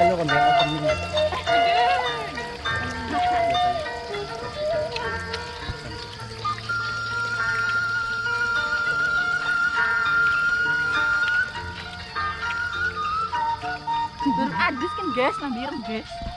kalau telu kon dia opening. Durung adus kan guys, nang guys.